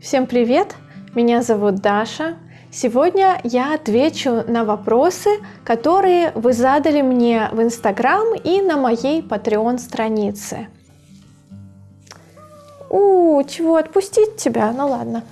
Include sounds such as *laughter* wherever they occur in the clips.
Всем привет! Меня зовут Даша. Сегодня я отвечу на вопросы, которые вы задали мне в Инстаграм и на моей Patreon странице. У, чего отпустить тебя? Ну ладно.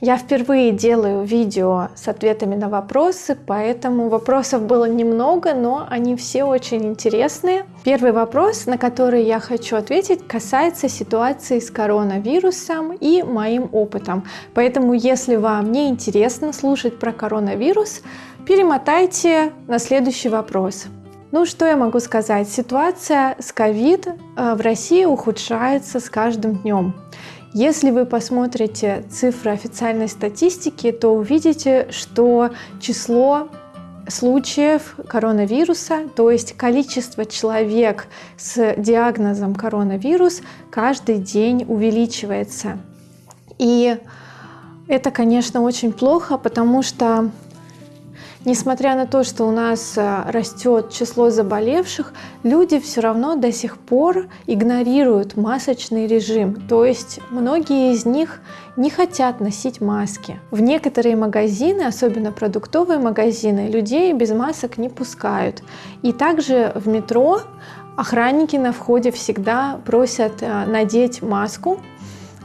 Я впервые делаю видео с ответами на вопросы, поэтому вопросов было немного, но они все очень интересные. Первый вопрос, на который я хочу ответить, касается ситуации с коронавирусом и моим опытом. Поэтому, если вам не интересно слушать про коронавирус, перемотайте на следующий вопрос. Ну, что я могу сказать? Ситуация с ковид э, в России ухудшается с каждым днем. Если вы посмотрите цифры официальной статистики, то увидите, что число случаев коронавируса, то есть количество человек с диагнозом коронавирус каждый день увеличивается. И это, конечно, очень плохо, потому что Несмотря на то, что у нас э, растет число заболевших, люди все равно до сих пор игнорируют масочный режим. То есть многие из них не хотят носить маски. В некоторые магазины, особенно продуктовые магазины, людей без масок не пускают. И также в метро охранники на входе всегда просят э, надеть маску,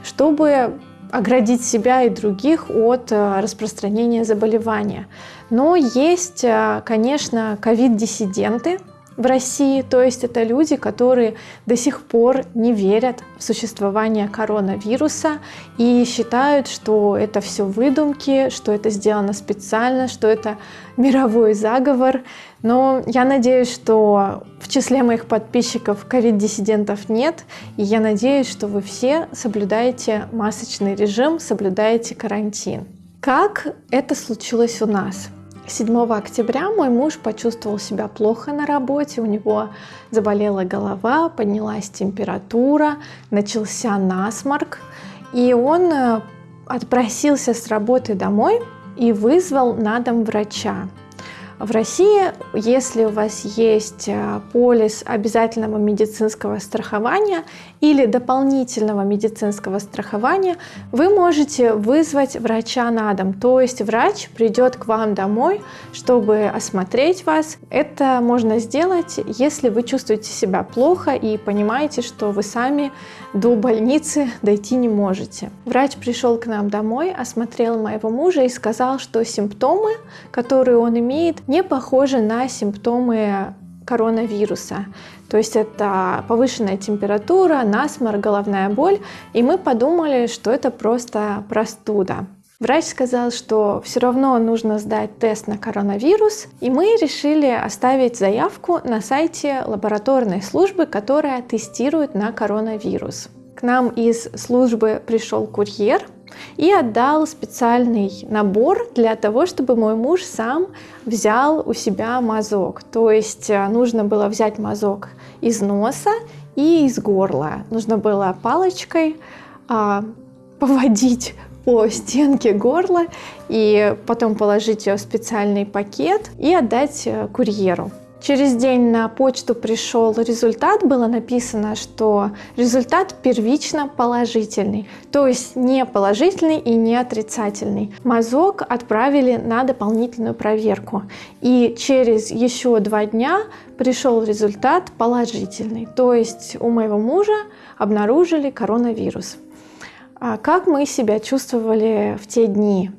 чтобы оградить себя и других от э, распространения заболевания. Но есть, э, конечно, ковид-диссиденты в России, то есть это люди, которые до сих пор не верят в существование коронавируса и считают, что это все выдумки, что это сделано специально, что это мировой заговор. Но я надеюсь, что в числе моих подписчиков ковид-диссидентов нет, и я надеюсь, что вы все соблюдаете масочный режим, соблюдаете карантин. Как это случилось у нас? 7 октября мой муж почувствовал себя плохо на работе, у него заболела голова, поднялась температура, начался насморк, и он э, отпросился с работы домой и вызвал на дом врача. В России, если у вас есть э, полис обязательного медицинского страхования или дополнительного медицинского страхования, вы можете вызвать врача на дом. То есть врач придет к вам домой, чтобы осмотреть вас. Это можно сделать, если вы чувствуете себя плохо и понимаете, что вы сами до больницы *laughs* дойти не можете. Врач пришел к нам домой, осмотрел моего мужа и сказал, что симптомы, которые он имеет, не похожи на симптомы коронавируса. То есть это повышенная температура, насморк, головная боль. И мы подумали, что это просто простуда. Врач сказал, что все равно нужно сдать тест на коронавирус, и мы решили оставить заявку на сайте лабораторной службы, которая тестирует на коронавирус. К нам из службы пришел курьер, и отдал специальный набор для того, чтобы мой муж сам взял у себя мазок. То есть э, нужно было взять мазок из носа и из горла. Нужно было палочкой а, поводить по стенке горла и потом положить ее в специальный пакет и отдать э, курьеру. Через день на почту пришел результат, было написано, что результат первично положительный, то есть не положительный и не отрицательный. Мазок отправили на дополнительную проверку. И через еще два дня пришел результат положительный, то есть у моего мужа обнаружили коронавирус. А как мы себя чувствовали в те дни?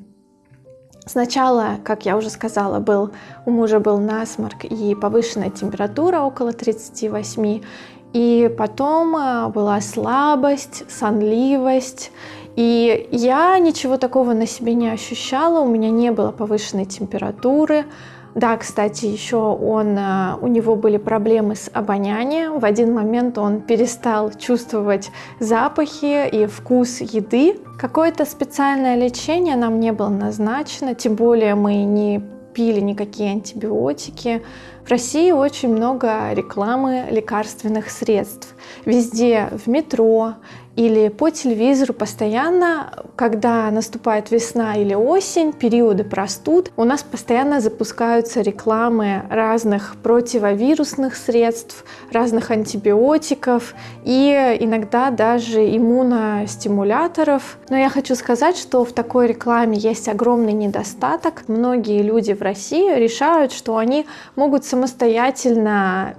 Сначала, как я уже сказала, был, у мужа был насморк и повышенная температура около 38, и потом э, была слабость, сонливость, и я ничего такого на себе не ощущала, у меня не было повышенной температуры, да, кстати, еще он, э, у него были проблемы с обонянием. В один момент он перестал чувствовать запахи и вкус еды. Какое-то специальное лечение нам не было назначено, тем более мы не пили никакие антибиотики. В России очень много рекламы лекарственных средств. Везде, в метро, или по телевизору постоянно, когда наступает весна или осень, периоды простуд, у нас постоянно запускаются рекламы разных противовирусных средств, разных антибиотиков и иногда даже иммуностимуляторов. Но я хочу сказать, что в такой рекламе есть огромный недостаток. Многие люди в России решают, что они могут самостоятельно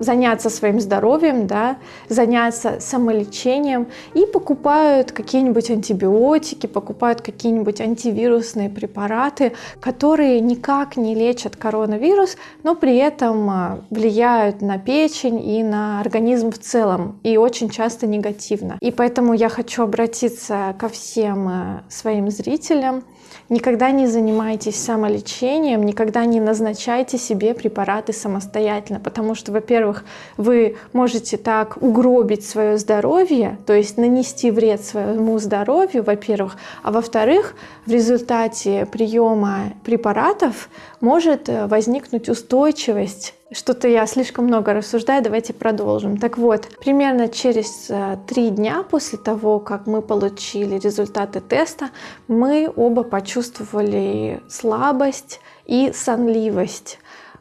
заняться своим здоровьем, да, заняться самолечением и покупают какие-нибудь антибиотики, покупают какие-нибудь антивирусные препараты, которые никак не лечат коронавирус, но при этом а, влияют на печень и на организм в целом, и очень часто негативно. И поэтому я хочу обратиться ко всем а, своим зрителям, Никогда не занимайтесь самолечением, никогда не назначайте себе препараты самостоятельно, потому что, во-первых, вы можете так угробить свое здоровье, то есть нанести вред своему здоровью, во-первых, а во-вторых, в результате приема препаратов может э, возникнуть устойчивость что-то я слишком много рассуждаю, давайте продолжим. Так вот, примерно через э, три дня после того, как мы получили результаты теста, мы оба почувствовали слабость и сонливость.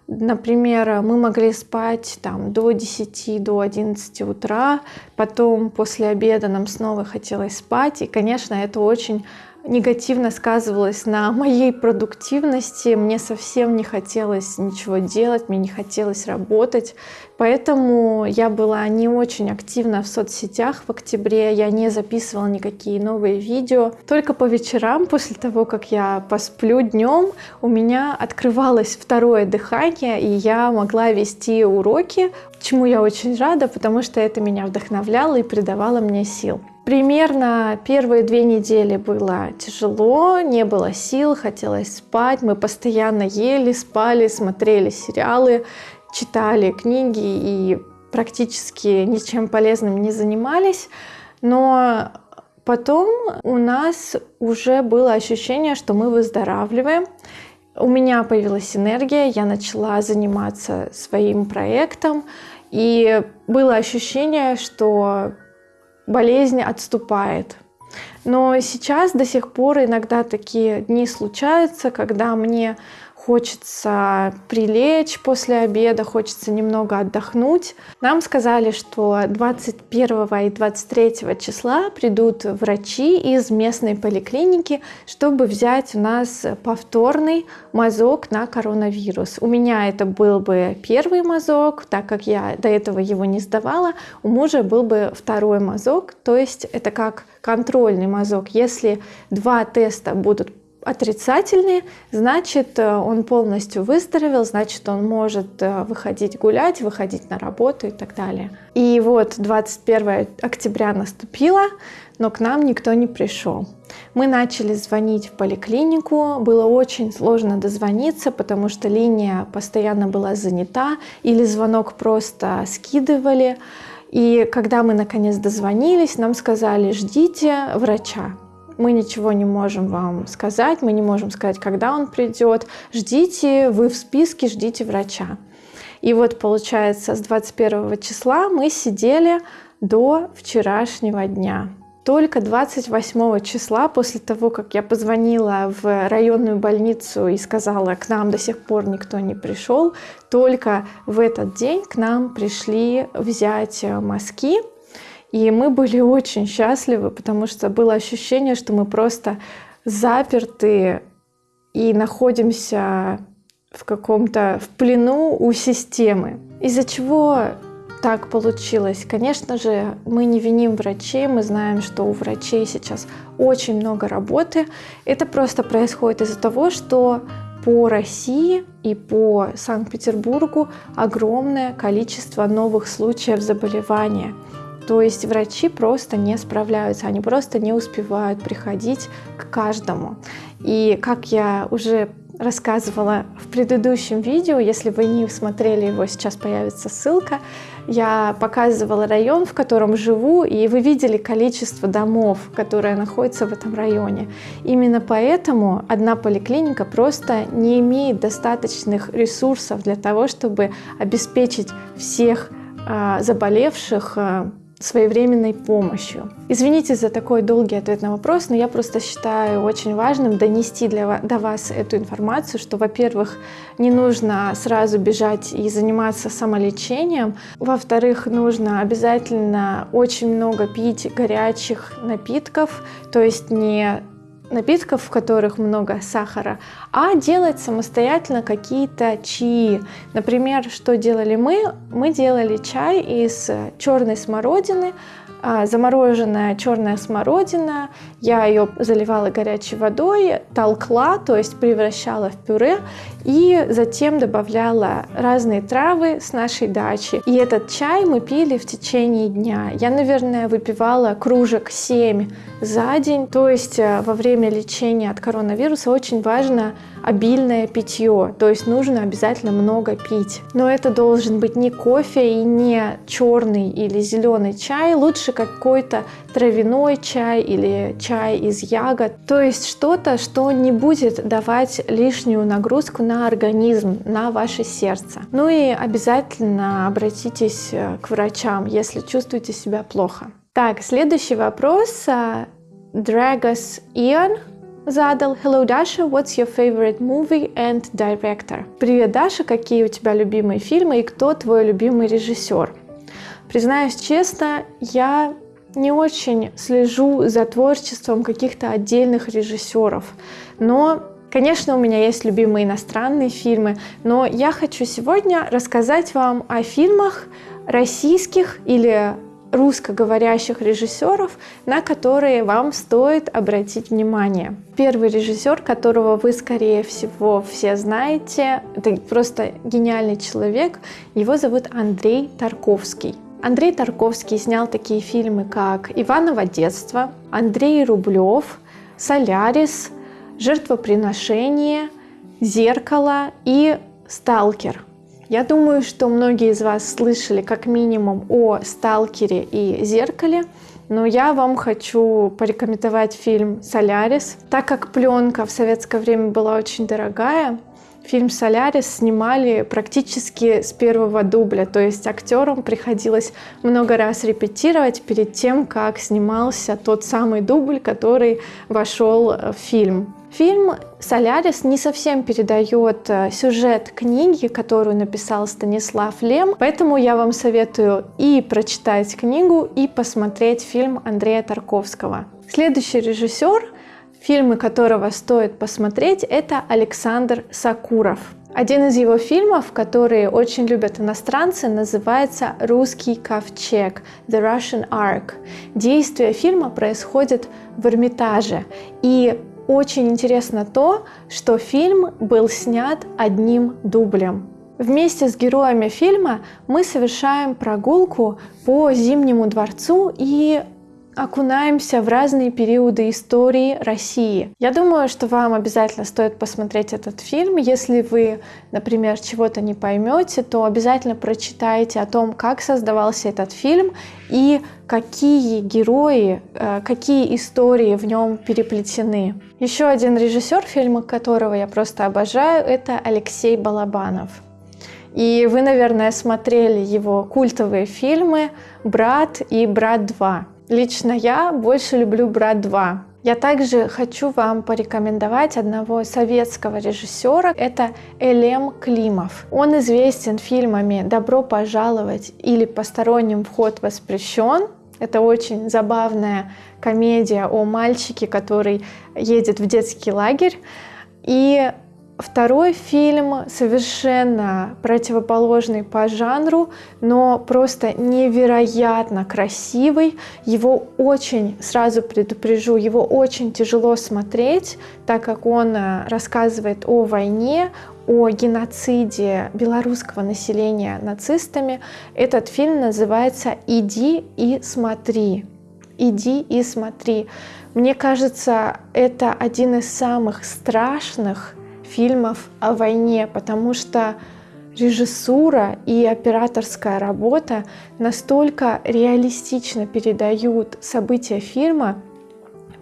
Например, мы могли спать там до 10, до 11 утра, потом после обеда нам снова хотелось спать, и, конечно, это очень негативно сказывалось на моей продуктивности. Мне совсем не хотелось ничего делать, мне не хотелось работать. Поэтому я была не очень активна в соцсетях в октябре. Я не записывала никакие новые видео. Только по вечерам, после того, как я посплю днем, у меня открывалось второе дыхание, и я могла вести уроки, чему я очень рада, потому что это меня вдохновляло и придавало мне сил. Примерно первые две недели было тяжело, не было сил, хотелось спать. Мы постоянно ели, спали, смотрели сериалы, читали книги и практически ничем полезным не занимались. Но потом у нас уже было ощущение, что мы выздоравливаем. У меня появилась энергия, я начала заниматься своим проектом, и было ощущение, что болезнь отступает. Но сейчас до сих пор иногда такие дни случаются, когда мне хочется прилечь после обеда, хочется немного отдохнуть. Нам сказали, что 21 и 23 числа придут врачи из местной поликлиники, чтобы взять у нас повторный мазок на коронавирус. У меня это был бы первый мазок, так как я до этого его не сдавала. У мужа был бы второй мазок, то есть это как контрольный мазок. Если два теста будут отрицательные, значит, э, он полностью выздоровел, значит, он может э, выходить гулять, выходить на работу и так далее. И вот 21 октября наступило, но к нам никто не пришел. Мы начали звонить в поликлинику, было очень сложно дозвониться, потому что линия постоянно была занята или звонок просто скидывали. И когда мы наконец дозвонились, нам сказали, ждите врача мы ничего не можем вам сказать, мы не можем сказать, когда он придет, ждите, вы в списке, ждите врача. И вот получается, с 21 числа мы сидели до вчерашнего дня. Только 28 числа, после того, как я позвонила в районную больницу и сказала, к нам до сих пор никто не пришел, только в этот день к нам пришли взять мазки, и мы были очень счастливы, потому что было ощущение, что мы просто заперты и находимся в каком-то в плену у системы. Из-за чего так получилось? Конечно же, мы не виним врачей, мы знаем, что у врачей сейчас очень много работы. Это просто происходит из-за того, что по России и по Санкт-Петербургу огромное количество новых случаев заболевания. То есть врачи просто не справляются, они просто не успевают приходить к каждому. И как я уже рассказывала в предыдущем видео, если вы не смотрели его, сейчас появится ссылка, я показывала район, в котором живу, и вы видели количество домов, которые находятся в этом районе. Именно поэтому одна поликлиника просто не имеет достаточных ресурсов для того, чтобы обеспечить всех а, заболевших а, своевременной помощью. Извините за такой долгий ответ на вопрос, но я просто считаю очень важным донести для, до вас эту информацию, что, во-первых, не нужно сразу бежать и заниматься самолечением, во-вторых, нужно обязательно очень много пить горячих напитков, то есть не напитков, в которых много сахара, а делать самостоятельно какие-то чаи. Например, что делали мы? Мы делали чай из черной смородины, а, замороженная черная смородина. Я ее заливала горячей водой, толкла, то есть превращала в пюре, и затем добавляла разные травы с нашей дачи. И этот чай мы пили в течение дня. Я, наверное, выпивала кружек 7 за день. То есть э, во время лечения от коронавируса очень важно обильное питье, то есть нужно обязательно много пить. Но это должен быть не кофе и не черный или зеленый чай, лучше какой-то травяной чай или чай из ягод. То есть что-то, что не будет давать лишнюю нагрузку на организм, на ваше сердце. Ну и обязательно обратитесь э, к врачам, если чувствуете себя плохо. Так, следующий вопрос. Драгос Иоанн задал Hello, Даша, what's your favorite movie and director? Привет, Даша, какие у тебя любимые фильмы и кто твой любимый режиссер? Признаюсь честно, я не очень слежу за творчеством каких-то отдельных режиссеров, но Конечно, у меня есть любимые иностранные фильмы, но я хочу сегодня рассказать вам о фильмах российских или русскоговорящих режиссеров, на которые вам стоит обратить внимание. Первый режиссер, которого вы, скорее всего, все знаете, это просто гениальный человек, его зовут Андрей Тарковский. Андрей Тарковский снял такие фильмы, как «Иваново детство», «Андрей Рублев», «Солярис», «Жертвоприношение», «Зеркало» и «Сталкер». Я думаю, что многие из вас слышали как минимум о «Сталкере» и «Зеркале», но я вам хочу порекомендовать фильм «Солярис». Так как пленка в советское время была очень дорогая, фильм «Солярис» снимали практически с первого дубля, то есть актерам приходилось много раз репетировать перед тем, как снимался тот самый дубль, который вошел в фильм. Фильм «Солярис» не совсем передает э, сюжет книги, которую написал Станислав Лем, поэтому я вам советую и прочитать книгу, и посмотреть фильм Андрея Тарковского. Следующий режиссер, фильмы которого стоит посмотреть, это Александр Сакуров. Один из его фильмов, которые очень любят иностранцы, называется «Русский ковчег» The Russian Ark. Действие фильма происходит в Эрмитаже, и очень интересно то, что фильм был снят одним дублем. Вместе с героями фильма мы совершаем прогулку по Зимнему дворцу и окунаемся в разные периоды истории России. Я думаю, что вам обязательно стоит посмотреть этот фильм. Если вы, например, чего-то не поймете, то обязательно прочитайте о том, как создавался этот фильм и какие герои, э, какие истории в нем переплетены. Еще один режиссер, фильма которого я просто обожаю, это Алексей Балабанов. И вы, наверное, смотрели его культовые фильмы «Брат» и «Брат 2». Лично я больше люблю «Брат 2». Я также хочу вам порекомендовать одного советского режиссера. Это Элем Климов. Он известен фильмами «Добро пожаловать» или «Посторонним вход воспрещен». Это очень забавная комедия о мальчике, который едет в детский лагерь. И Второй фильм совершенно противоположный по жанру, но просто невероятно красивый. Его очень, сразу предупрежу, его очень тяжело смотреть, так как он э, рассказывает о войне, о геноциде белорусского населения нацистами. Этот фильм называется «Иди и смотри». «Иди и смотри». Мне кажется, это один из самых страшных фильмов о войне, потому что режиссура и операторская работа настолько реалистично передают события фильма,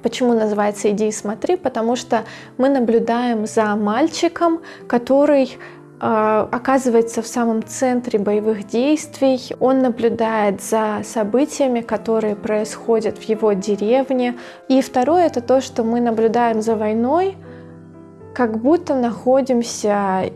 Почему называется «Иди и смотри»? Потому что мы наблюдаем за мальчиком, который а, оказывается в самом центре боевых действий. Он наблюдает за событиями, которые происходят в его деревне. И второе это то, что мы наблюдаем за войной, как будто находимся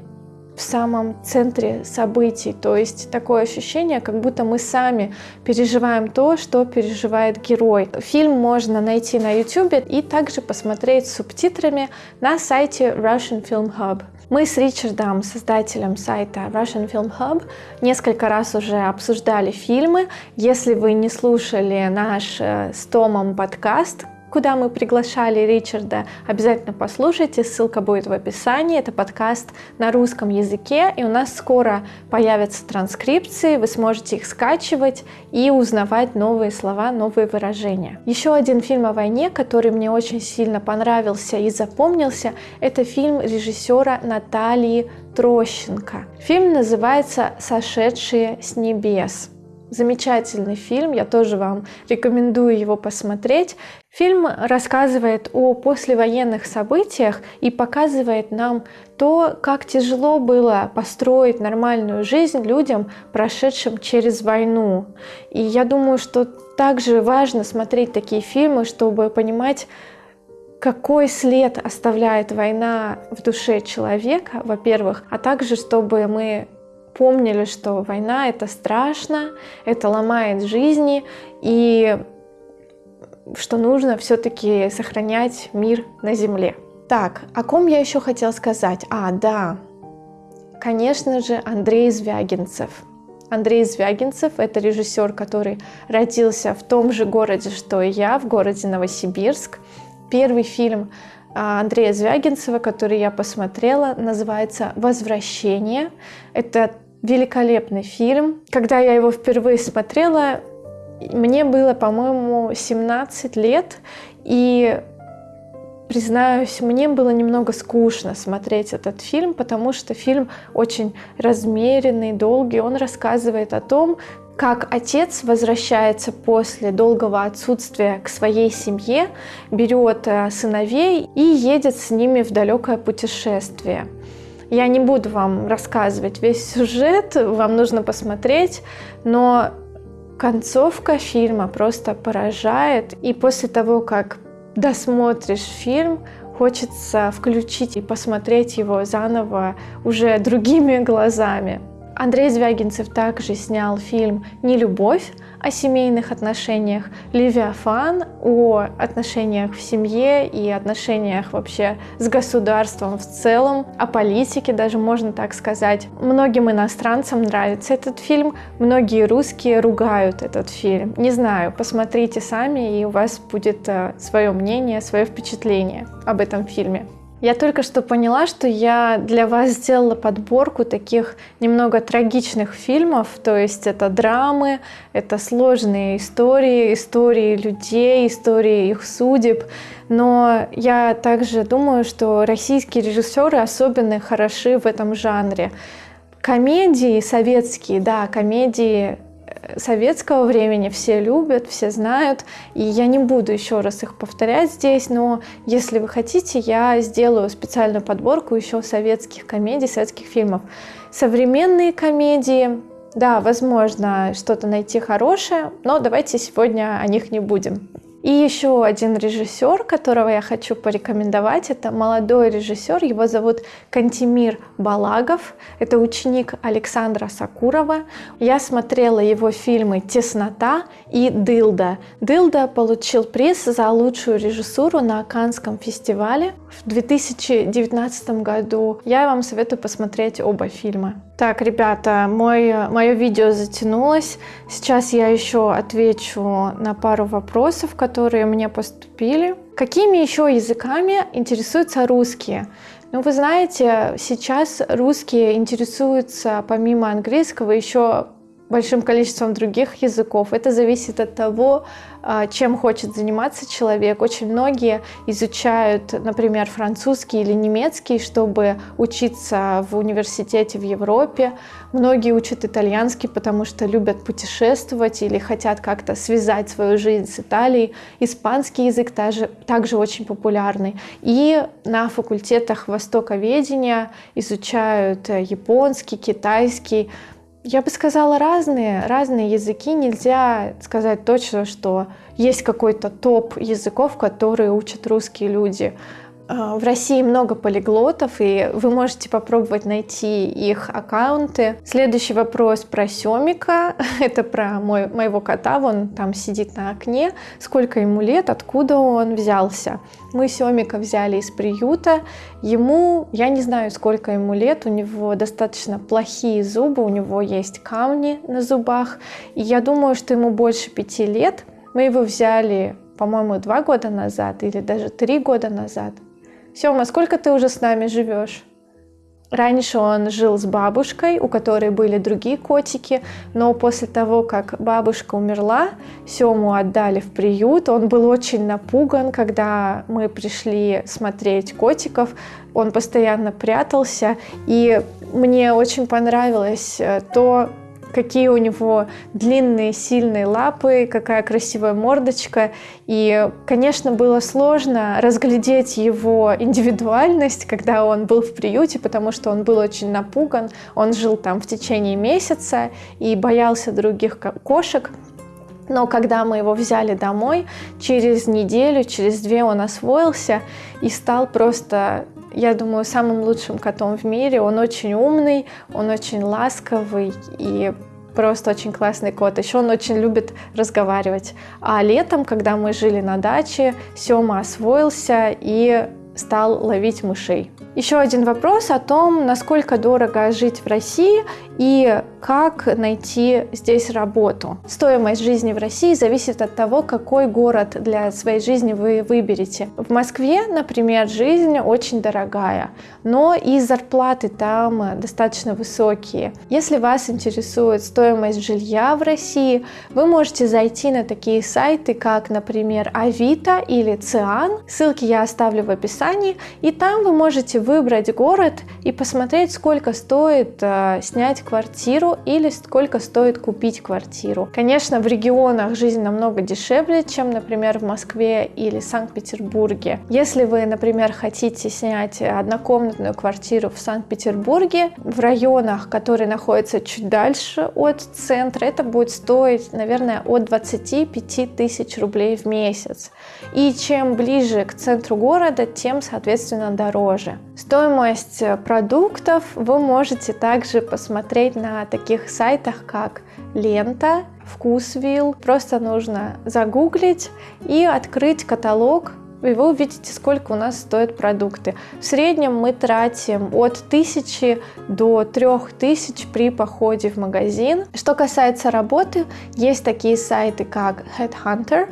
в самом центре событий. То есть такое ощущение, как будто мы сами переживаем то, что переживает герой. Фильм можно найти на YouTube и также посмотреть с субтитрами на сайте Russian Film Hub. Мы с Ричардом, создателем сайта Russian Film Hub, несколько раз уже обсуждали фильмы. Если вы не слушали наш э, с Томом подкаст, куда мы приглашали Ричарда, обязательно послушайте, ссылка будет в описании. Это подкаст на русском языке, и у нас скоро появятся транскрипции, вы сможете их скачивать и узнавать новые слова, новые выражения. Еще один фильм о войне, который мне очень сильно понравился и запомнился, это фильм режиссера Натальи Трощенко. Фильм называется «Сошедшие с небес». Замечательный фильм, я тоже вам рекомендую его посмотреть. Фильм рассказывает о послевоенных событиях и показывает нам то, как тяжело было построить нормальную жизнь людям, прошедшим через войну. И я думаю, что также важно смотреть такие фильмы, чтобы понимать, какой след оставляет война в душе человека, во-первых, а также чтобы мы помнили, что война это страшно, это ломает жизни, и что нужно все-таки сохранять мир на земле. Так, о ком я еще хотела сказать? А, да, конечно же, Андрей Звягинцев. Андрей Звягинцев – это режиссер, который родился в том же городе, что и я, в городе Новосибирск. Первый фильм а, Андрея Звягинцева, который я посмотрела, называется «Возвращение». Это великолепный фильм. Когда я его впервые смотрела, мне было, по-моему, 17 лет, и признаюсь, мне было немного скучно смотреть этот фильм, потому что фильм очень размеренный, долгий. Он рассказывает о том, как отец возвращается после долгого отсутствия к своей семье, берет э, сыновей и едет с ними в далекое путешествие. Я не буду вам рассказывать весь сюжет, вам нужно посмотреть, но концовка фильма просто поражает. И после того, как досмотришь фильм, хочется включить и посмотреть его заново уже другими глазами. Андрей Звягинцев также снял фильм «Не любовь», о семейных отношениях, Левиафан о отношениях в семье и отношениях вообще с государством в целом, о политике даже можно так сказать. Многим иностранцам нравится этот фильм, многие русские ругают этот фильм. Не знаю, посмотрите сами, и у вас будет э, свое мнение, свое впечатление об этом фильме. Я только что поняла, что я для вас сделала подборку таких немного трагичных фильмов, то есть это драмы, это сложные истории, истории людей, истории их судеб. Но я также думаю, что российские режиссеры особенно хороши в этом жанре. Комедии советские, да, комедии советского времени все любят, все знают, и я не буду еще раз их повторять здесь, но если вы хотите, я сделаю специальную подборку еще советских комедий, советских фильмов. Современные комедии, да, возможно, что-то найти хорошее, но давайте сегодня о них не будем. И еще один режиссер, которого я хочу порекомендовать, это молодой режиссер, его зовут Кантимир Балагов, это ученик Александра Сакурова. Я смотрела его фильмы «Теснота» и «Дылда». «Дылда» получил приз за лучшую режиссуру на Канском фестивале в 2019 году. Я вам советую посмотреть оба фильма. Так, ребята, мой, мое видео затянулось. Сейчас я еще отвечу на пару вопросов, которые мне поступили. Какими еще языками интересуются русские? Ну, вы знаете, сейчас русские интересуются помимо английского еще большим количеством других языков. Это зависит от того, а, чем хочет заниматься человек. Очень многие изучают, например, французский или немецкий, чтобы учиться в университете в Европе. Многие учат итальянский, потому что любят путешествовать или хотят как-то связать свою жизнь с Италией. Испанский язык также, также очень популярный. И на факультетах востоковедения изучают э, японский, китайский, я бы сказала разные, разные языки. Нельзя сказать точно, что есть какой-то топ языков, которые учат русские люди. А, в России много полиглотов, и вы можете попробовать найти их аккаунты. Следующий вопрос про Семика. *laughs* Это про мой, моего кота. Он там сидит на окне. Сколько ему лет, откуда он взялся? Мы Семика взяли из приюта. Ему, я не знаю, сколько ему лет. У него достаточно плохие зубы, у него есть камни на зубах. И я думаю, что ему больше пяти лет. Мы его взяли, по-моему, два года назад или даже три года назад. Сема, сколько ты уже с нами живешь? Раньше он жил с бабушкой, у которой были другие котики, но после того, как бабушка умерла, Сему отдали в приют. Он был очень напуган, когда мы пришли смотреть котиков. Он постоянно прятался, и мне очень понравилось э, то, какие у него длинные, сильные лапы, какая красивая мордочка. И, конечно, было сложно разглядеть его индивидуальность, когда он был в приюте, потому что он был очень напуган. Он жил там в течение месяца и боялся других кошек. Но когда мы его взяли домой, через неделю, через две он освоился и стал просто я думаю, самым лучшим котом в мире. Он очень умный, он очень ласковый и просто очень классный кот. Еще он очень любит разговаривать. А летом, когда мы жили на даче, Сема освоился и стал ловить мышей. Еще один вопрос о том, насколько дорого жить в России и как найти здесь работу. Стоимость жизни в России зависит от того, какой город для своей жизни вы выберете. В Москве, например, жизнь очень дорогая, но и зарплаты там достаточно высокие. Если вас интересует стоимость жилья в России, вы можете зайти на такие сайты, как, например, Авито или Циан. Ссылки я оставлю в описании, и там вы можете выбрать город и посмотреть, сколько стоит э, снять квартиру или сколько стоит купить квартиру. Конечно, в регионах жизнь намного дешевле, чем, например, в Москве или Санкт-Петербурге. Если вы, например, хотите снять однокомнатную квартиру в Санкт-Петербурге, в районах, которые находятся чуть дальше от центра, это будет стоить, наверное, от 25 тысяч рублей в месяц. И чем ближе к центру города, тем, соответственно, дороже. Стоимость продуктов вы можете также посмотреть на таких сайтах, как Лента, Вкусвилл. Просто нужно загуглить и открыть каталог и вы увидите, сколько у нас стоят продукты. В среднем мы тратим от 1000 до 3000 при походе в магазин. Что касается работы, есть такие сайты, как Headhunter,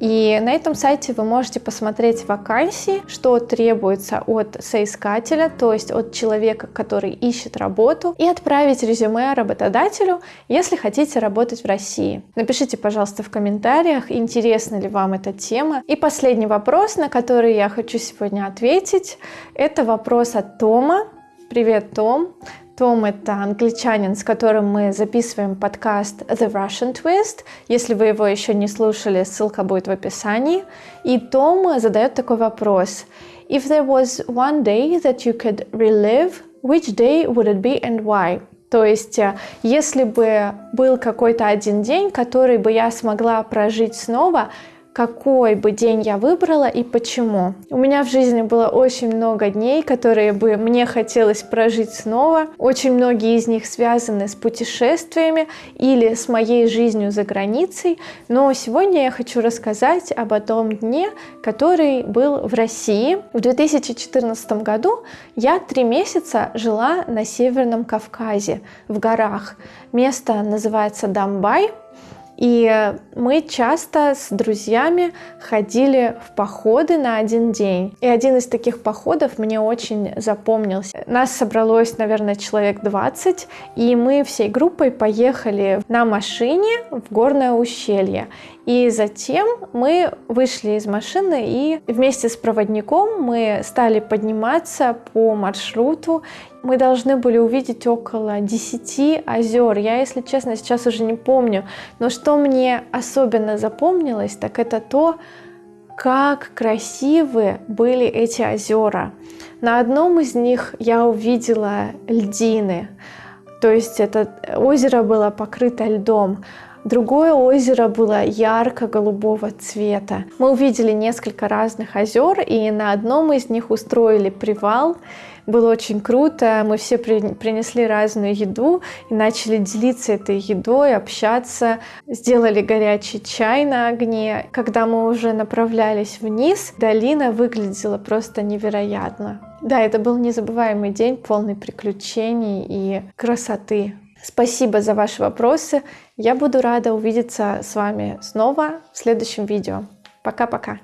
и на этом сайте вы можете посмотреть вакансии, что требуется от соискателя, то есть от человека, который ищет работу, и отправить резюме работодателю, если хотите работать в России. Напишите, пожалуйста, в комментариях, интересна ли вам эта тема. И последний вопрос, на который я хочу сегодня ответить, это вопрос от Тома. Привет, Том. Том — это англичанин, с которым мы записываем подкаст The Russian Twist. Если вы его еще не слушали, ссылка будет в описании. И Том задает такой вопрос. If there was one day that you could relive, which day would it be and why? То есть, э, если бы был какой-то один день, который бы я смогла прожить снова, какой бы день я выбрала и почему. У меня в жизни было очень много дней, которые бы мне хотелось прожить снова. Очень многие из них связаны с путешествиями или с моей жизнью за границей. Но сегодня я хочу рассказать об одном дне, который был в России. В 2014 году я три месяца жила на Северном Кавказе, в горах. Место называется Дамбай. И мы часто с друзьями ходили в походы на один день. И один из таких походов мне очень запомнился. Нас собралось, наверное, человек 20, и мы всей группой поехали на машине в горное ущелье. И затем мы вышли из машины и вместе с проводником мы стали подниматься по маршруту. Мы должны были увидеть около 10 озер. Я, если честно, сейчас уже не помню. Но что мне особенно запомнилось, так это то, как красивы были эти озера. На одном из них я увидела льдины, то есть это озеро было покрыто льдом. Другое озеро было ярко-голубого цвета. Мы увидели несколько разных озер, и на одном из них устроили привал. Было очень круто, мы все принесли разную еду и начали делиться этой едой, общаться, сделали горячий чай на огне. Когда мы уже направлялись вниз, долина выглядела просто невероятно. Да, это был незабываемый день, полный приключений и красоты. Спасибо за ваши вопросы. Я буду рада увидеться с вами снова в следующем видео. Пока-пока.